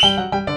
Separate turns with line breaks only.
Bye.